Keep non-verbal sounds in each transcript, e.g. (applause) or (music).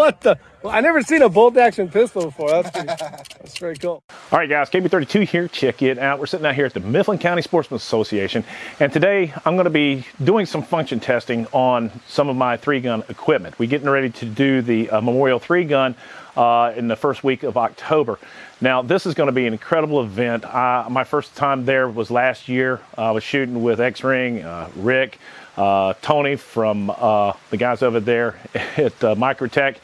what the? Well, I never seen a bolt action pistol before. That's pretty, (laughs) that's very cool. All right, guys, KB32 here. Check it out. We're sitting out here at the Mifflin County Sportsman Association, and today I'm going to be doing some function testing on some of my three gun equipment. We're getting ready to do the uh, Memorial three gun uh, in the first week of October. Now, this is going to be an incredible event. Uh, my first time there was last year. I was shooting with X Ring, uh, Rick, uh, Tony from uh, the guys over there (laughs) at uh, Microtech.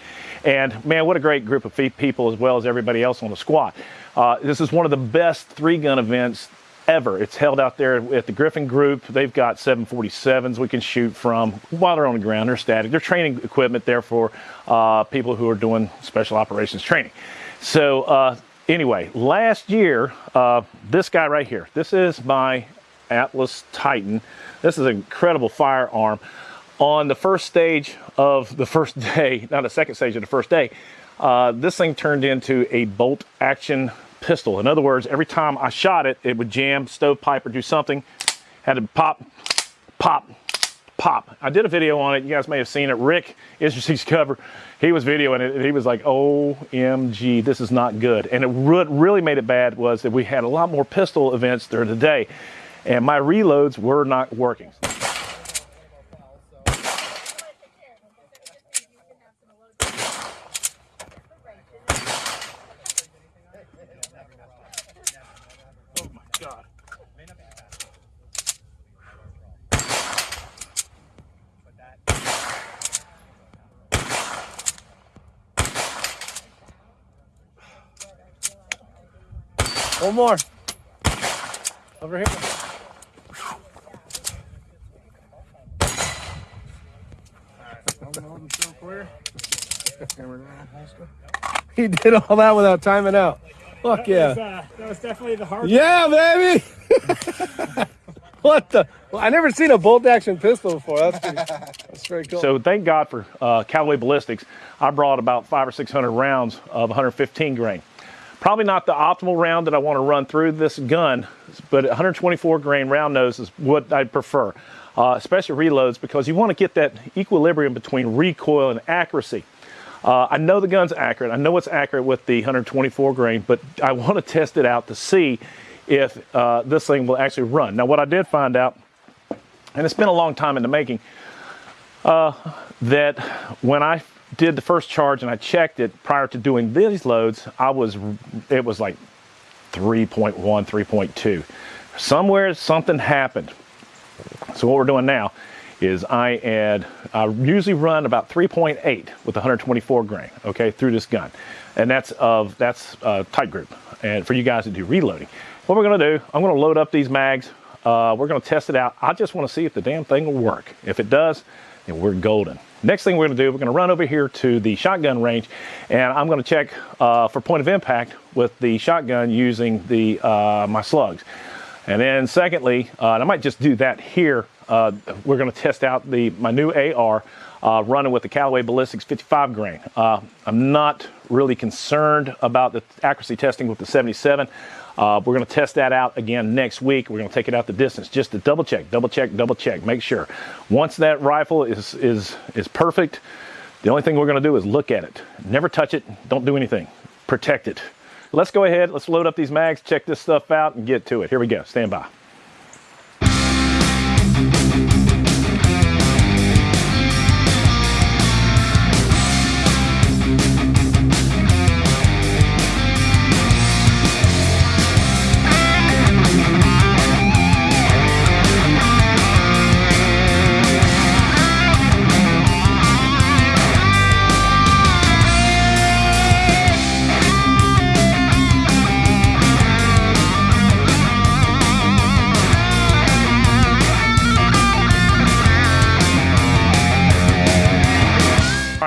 And man, what a great group of people as well as everybody else on the squad. Uh, this is one of the best three gun events ever. It's held out there at the Griffin Group. They've got 747s we can shoot from while they're on the ground. They're static. They're training equipment there for uh, people who are doing special operations training. So uh, anyway, last year, uh, this guy right here, this is my Atlas Titan. This is an incredible firearm. On the first stage of the first (laughs) day, not the second stage of the first day, uh, this thing turned into a bolt action pistol. In other words, every time I shot it, it would jam, stovepipe, or do something. Had to pop, pop, pop. I did a video on it. You guys may have seen it. Rick Industries (laughs) cover. He was videoing it and he was like, OMG, this is not good. And it really made it bad was that we had a lot more pistol events during the day and my reloads were not working. One more. Over here. (laughs) he did all that without timing out. Fuck that yeah. Was, uh, that was definitely the hard Yeah, baby. (laughs) what the? Well, I never seen a bolt action pistol before. That's pretty, that's very cool. So thank God for uh, Callaway Ballistics. I brought about five or 600 rounds of 115 grain. Probably not the optimal round that I want to run through this gun, but 124 grain round nose is what I'd prefer, uh, especially reloads because you want to get that equilibrium between recoil and accuracy. Uh, I know the gun's accurate. I know it's accurate with the 124 grain, but I (laughs) want to test it out to see if uh, this thing will actually run. Now, what I did find out, and it's been a long time in the making, uh, that when I did the first charge and I checked it prior to doing these loads, I was, it was like 3.1, 3.2. Somewhere something happened. So what we're doing now is I add, I usually run about 3.8 with 124 grain, okay, through this gun. And that's of, that's uh, tight group. And for you guys to do reloading. What we're gonna do, I'm gonna load up these mags. Uh, we're gonna test it out. I just wanna see if the damn thing will work. If it does, then we're golden. Next thing we're gonna do, we're gonna run over here to the shotgun range and I'm gonna check uh, for point of impact with the shotgun using the uh, my slugs. And then secondly, uh, and I might just do that here, uh, we're gonna test out the my new AR uh, running with the Callaway Ballistics 55 grain. Uh, I'm not really concerned about the accuracy testing with the 77. Uh, we're going to test that out again next week. We're going to take it out the distance just to double check, double check, double check, make sure. Once that rifle is is is perfect, the only thing we're going to do is look at it. Never touch it. Don't do anything. Protect it. Let's go ahead. Let's load up these mags, check this stuff out, and get to it. Here we go. Stand by.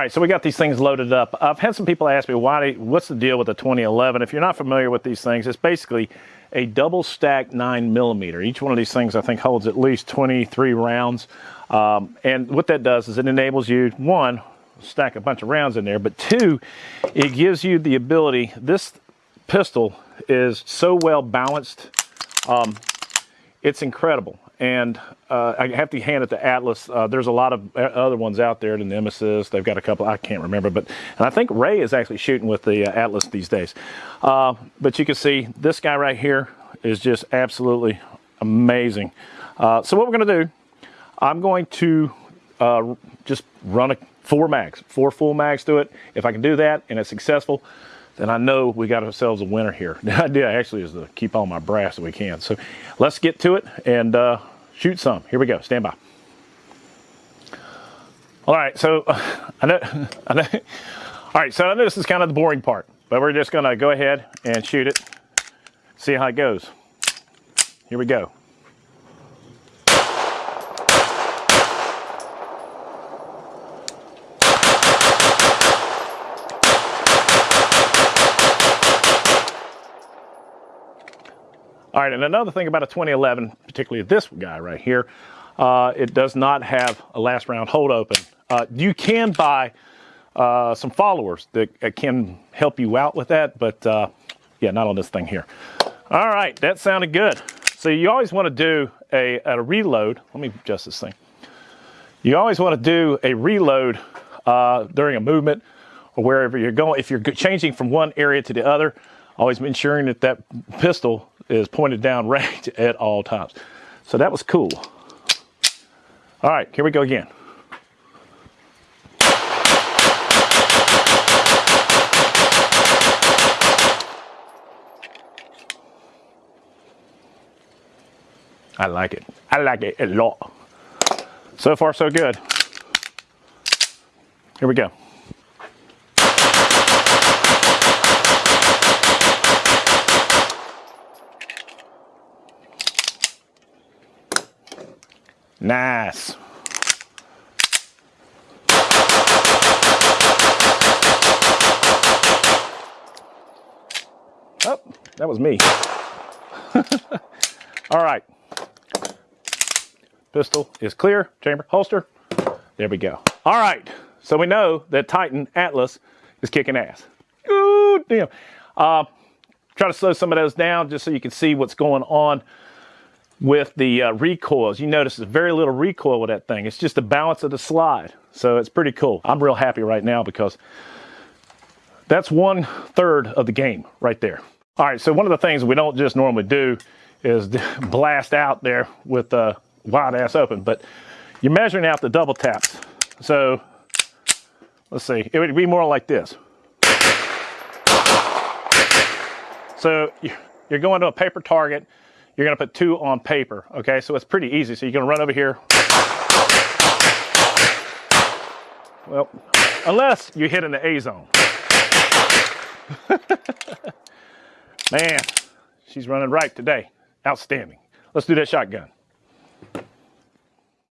Right, so we got these things loaded up. I've had some people ask me, why? what's the deal with the 2011? If you're not familiar with these things, it's basically a double stack nine millimeter. Each one of these things, I think, holds at least 23 rounds. Um, and what that does is it enables you, one, stack a bunch of rounds in there, but two, it gives you the ability, this pistol is so well balanced, um, it's incredible. And uh, I have to hand it to Atlas. Uh, there's a lot of uh, other ones out there, the Nemesis. They've got a couple. I can't remember, but and I think Ray is actually shooting with the uh, Atlas these days. Uh, but you can see this guy right here is just absolutely amazing. Uh, so what we're going to do, I'm going to just run a four mags, four full mags to it. If I can do that and it's successful, then I know we got ourselves a winner here. (laughs) The idea actually is to keep all my brass that we can. So let's get to it and uh, shoot some. Here we go. Stand by. All right. So (laughs) I know, (laughs) I know. All right. So I know this is kind of the boring part, but we're just going to go ahead and shoot it. See how it goes. Here we go. All right, and another thing about a 2011, particularly this guy right here, uh, it does not have a last round hold open. Uh, you can buy uh, some followers that, can help you out with that, but uh, yeah, not on this thing here. All right, that sounded good. So you always want to do a, a reload. Let me adjust this thing. You always want to do a reload uh, during a movement or wherever you're going. If you're changing from one area to the other, always ensuring that that pistol is pointed down (laughs) range at all times. So that was cool. All right, here we go again. I like it. I like it a lot. So far, so good. Here we go. Nice. Oh, that was me. (laughs) All right. Pistol is clear, chamber, holster. There we go. All right. So we know that Titan Atlas is kicking ass. Ooh, damn. Uh, try to slow some of those down just so you can see what's going on with the uh, recoils. You notice there's very little recoil with that thing. It's just the balance of the slide. So it's pretty cool. I'm real happy right now because that's one third of the game right there. All right, so one of the things we don't just normally do is (laughs) blast out there with the wide ass open, but you're measuring out the double taps. So let's see, it would be more like this. So you're going to a paper target, you're gonna put two on paper, okay? So it's pretty easy. So you're gonna run over here. Well, unless you hit in the A zone. (laughs) Man, she's running right today. Outstanding. Let's do that shotgun.